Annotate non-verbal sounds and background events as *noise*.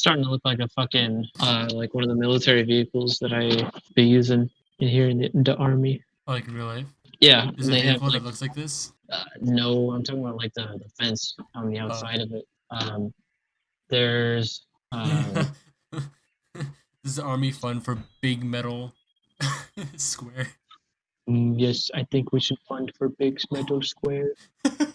starting to look like a fucking uh like one of the military vehicles that I be using in here in the, in the army. Oh, like in real life. Yeah, Is it a vehicle have like that looks like this? uh, no, I'm talking about like the, the fence on the oh. outside of it. Um, there's Um, *laughs* this is army fun for big metal *laughs* square. Mm, yes, I think we should fund for Big metal Square. *laughs*